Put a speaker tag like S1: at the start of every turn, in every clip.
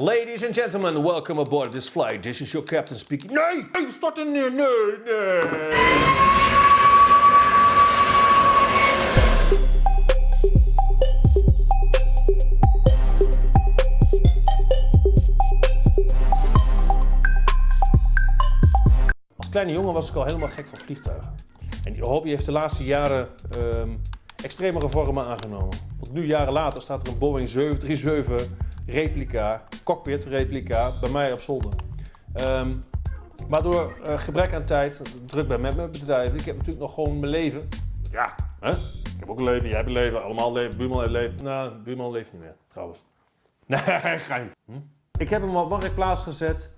S1: Ladies and gentlemen, welcome aboard this flight. This is your captain speaking. Nee, nee, starten, nee, nee, nee. Als kleine jongen was ik al helemaal gek van vliegtuigen. En die hobby heeft de laatste jaren ehm extremere vormen aangenomen. Want nu, jaren later, staat er een Boeing 737 replica, cockpit replica, bij mij op zolder. Ehm, maar door eh, gebrek aan tijd, druk bij met mijn bedrijf, ik heb natuurlijk nog gewoon mijn leven. Ja, hè? ik heb ook een leven, jij hebt een leven, allemaal leven, buurman heeft leven. Nou, buurman leeft niet meer, trouwens. Nee, ga niet. Hm? Ik heb hem op marktplaats gezet.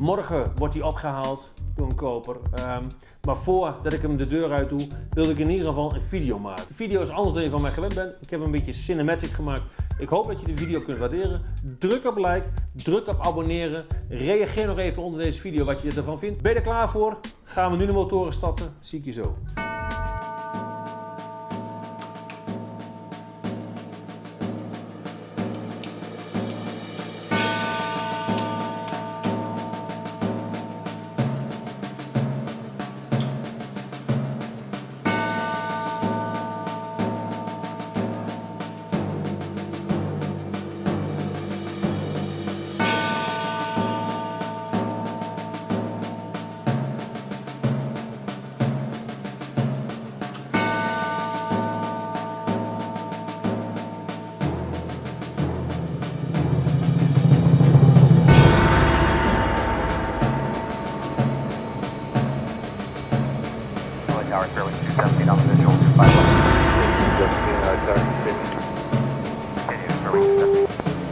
S1: Morgen wordt hij opgehaald door een koper. Ehm, maar voordat ik hem de deur uit doe, wilde ik in ieder geval een video maken. De video is anders dan je van mij gewend bent. Ik heb een beetje cinematic gemaakt. Ik hoop dat je de video kunt waarderen. Druk op like, druk op abonneren. Reageer nog even onder deze video wat je ervan vindt. Ben je er klaar voor? Gaan we nu de motoren starten. Zie ik je zo.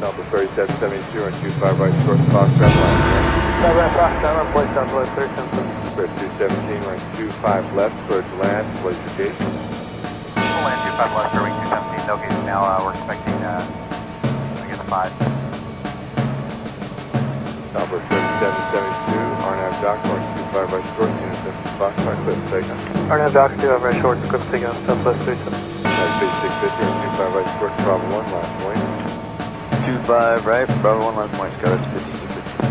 S2: Number 3772 and 25 right short Foxtrot line.
S3: Five right, Fox, Tower, place down below 377.
S2: Square 217 right 25 left towards land, place your gate.
S3: Full land 25 left, Fairway 217, no gates now, uh, we're expecting, uh, I guess 5.
S2: Number 3772, RNAV Dock, north 25 right short, unit 50 Foxtrot, clip taken.
S3: RNAV Dock, 2 right short, script taking on southwest 37.
S2: Nice 650 and 25 right short, Bravo 1, last point.
S3: 25 right, Bravo 1 last point, Scott, 50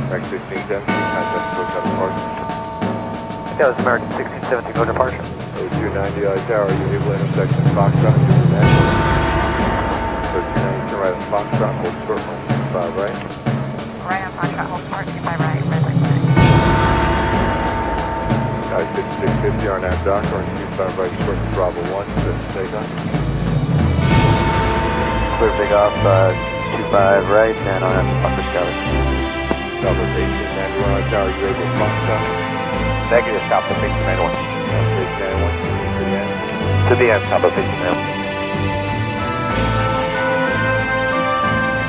S2: Max 1670, contact switch out of park.
S3: That was American 1617, go departure.
S2: 0290 I Tower, Unable intersection Foxtrot, to the net. 1390 turn right on Foxtrot, hold short, line 25 right.
S4: Right on Foxtrot, hold short, two by right, red light flag.
S2: Guys, 5650 RNAV Dock, orange 25 right short, Bravo 1, set to take on.
S3: Clear big off, uh, 25 right, and on upper scout.
S2: Delta station, Manuel Tower, you able to fly scout?
S3: Negative, south of
S2: 691. To the end,
S3: south the
S2: 691.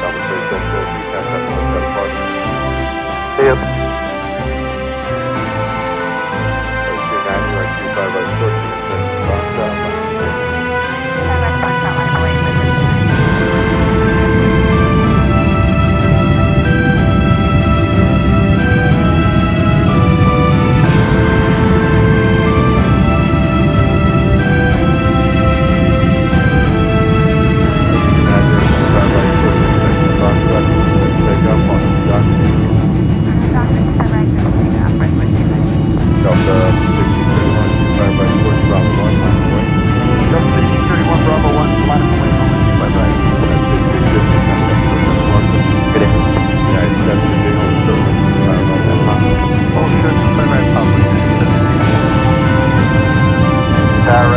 S2: Delta station, 357, 740. See ya.
S3: 829, you
S2: are 25 right, 40.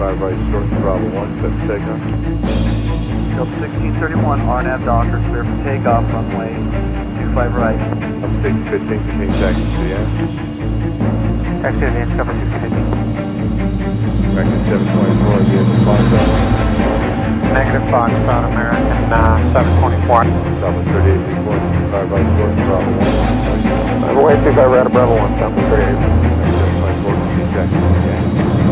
S4: 5 right,
S2: short throttle 1, set takeoff.
S3: Up 1631, RNAV Docker, clear for takeoff, runway 25 right.
S2: Up 615, continue taxi to the end.
S3: Taxi to the end, cover 1615. Back to 724, vehicle Foxtrot. Negative Foxtrot, American uh, 724.
S2: Southwest 38, 5 right, short throttle 1.
S3: Runway 25 right, Bravo 1, Southwest 38. 724,
S2: continue taxi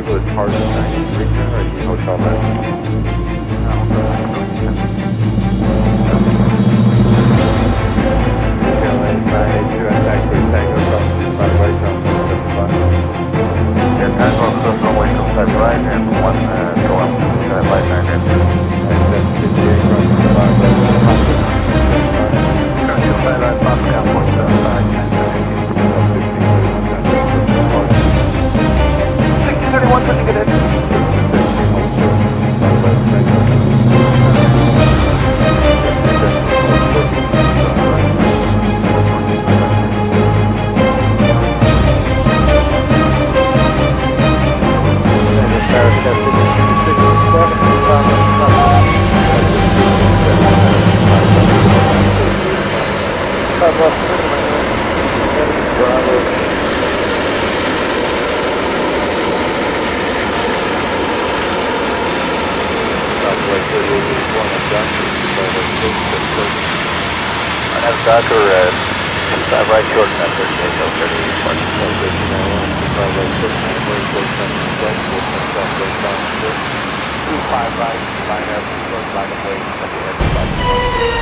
S2: able part of Costa Rica or the hotel room? Docker at 5 right short, 938,
S3: Delta 38, March 12, 5 right short, 938, 5 right, line up, short, line up, wait, at the
S5: head, 5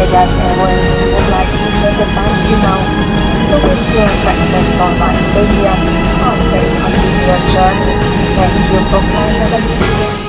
S5: Vegas Airways would like to take advantage you know. To wish you a the continue your journey. Thank you for